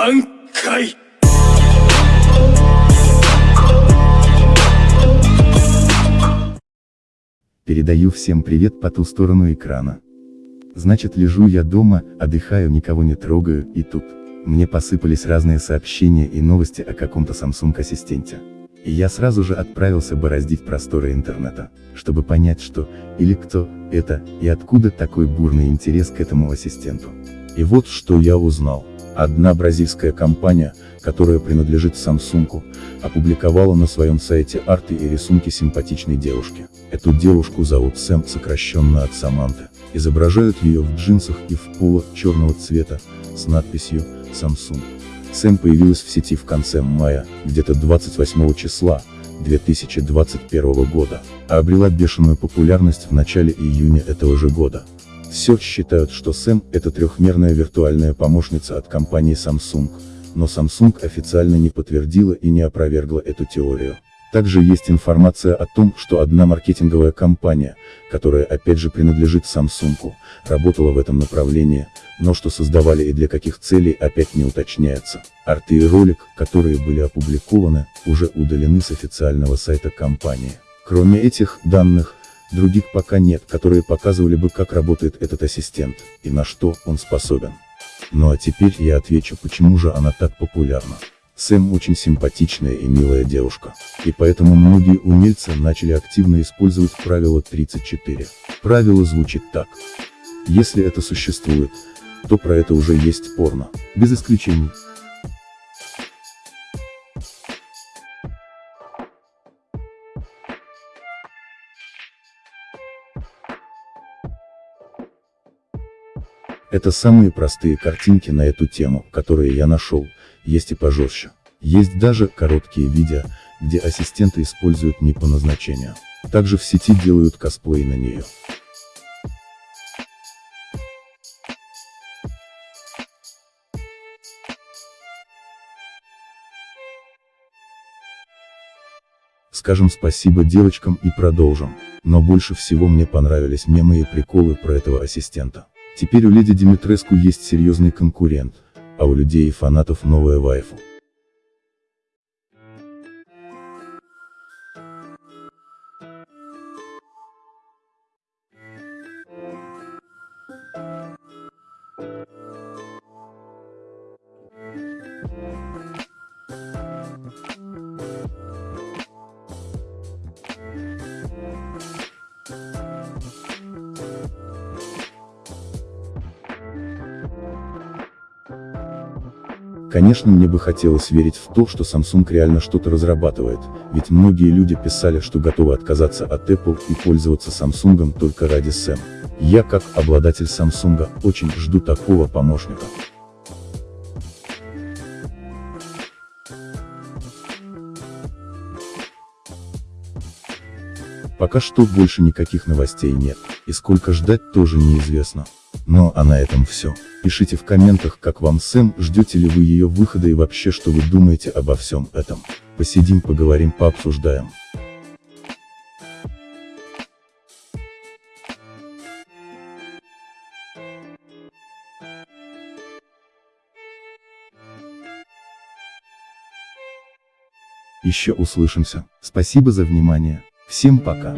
挽回 Передаю всем привет по ту сторону экрана. Значит лежу я дома, отдыхаю, никого не трогаю, и тут, мне посыпались разные сообщения и новости о каком-то Samsung ассистенте. И я сразу же отправился бороздить просторы интернета, чтобы понять что, или кто, это, и откуда такой бурный интерес к этому ассистенту. И вот что я узнал. Одна бразильская компания, которая принадлежит Samsung, опубликовала на своем сайте арты и рисунки симпатичной девушки. Эту девушку зовут Сэм, сокращенно от Саманты. Изображают ее в джинсах и в поло черного цвета, с надписью Samsung. Сэм появилась в сети в конце мая, где-то 28 числа, 2021 года, а обрела бешеную популярность в начале июня этого же года. Все считают, что Сэм – это трехмерная виртуальная помощница от компании Samsung, но Samsung официально не подтвердила и не опровергла эту теорию. Также есть информация о том, что одна маркетинговая компания, которая опять же принадлежит Samsung, работала в этом направлении, но что создавали и для каких целей опять не уточняется. Арты и ролик, которые были опубликованы, уже удалены с официального сайта компании. Кроме этих данных, других пока нет, которые показывали бы как работает этот ассистент, и на что он способен. Ну а теперь я отвечу почему же она так популярна. Сэм очень симпатичная и милая девушка. И поэтому многие умельцы начали активно использовать правило 34. Правило звучит так. Если это существует, то про это уже есть порно. Без исключений. Это самые простые картинки на эту тему, которые я нашел, есть и пожестче. Есть даже короткие видео, где ассистенты используют не по назначению. Также в сети делают косплей на нее. Скажем спасибо девочкам и продолжим. Но больше всего мне понравились мемы и приколы про этого ассистента. Теперь у леди Димитреску есть серьезный конкурент, а у людей и фанатов новая вайфу. Конечно мне бы хотелось верить в то, что Samsung реально что-то разрабатывает, ведь многие люди писали, что готовы отказаться от Apple и пользоваться Samsung только ради Sam. Я как обладатель Samsung очень жду такого помощника. Пока что больше никаких новостей нет, и сколько ждать тоже неизвестно. Ну а на этом все. Пишите в комментах, как вам Сэм, ждете ли вы ее выхода и вообще что вы думаете обо всем этом. Посидим поговорим пообсуждаем. Еще услышимся. Спасибо за внимание. Всем пока.